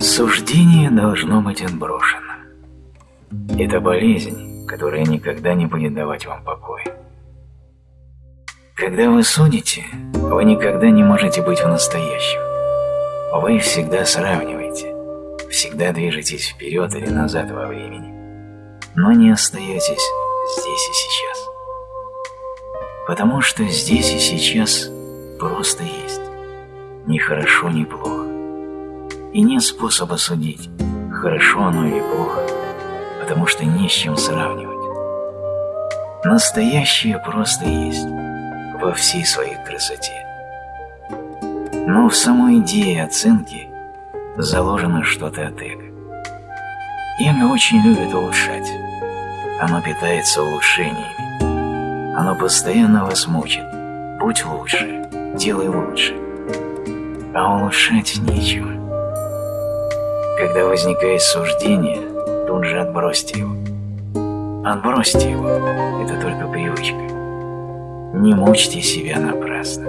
Суждение должно быть отброшено. Это болезнь, которая никогда не будет давать вам покоя. Когда вы судите, вы никогда не можете быть в настоящем. Вы всегда сравниваете, всегда движетесь вперед или назад во времени, но не остаетесь здесь и сейчас. Потому что здесь и сейчас просто есть, ни хорошо, ни плохо. И нет способа судить, хорошо оно или плохо, потому что не с чем сравнивать. Настоящее просто есть во всей своей красоте. Но в самой идее оценки заложено что-то от эго. Эго очень любит улучшать. Оно питается улучшениями. Оно постоянно вас мучит. Будь лучше, делай лучше. А улучшать нечего. Когда возникает суждение, тут же отбросьте его. Отбросьте его, это только привычка. Не мучьте себя напрасно.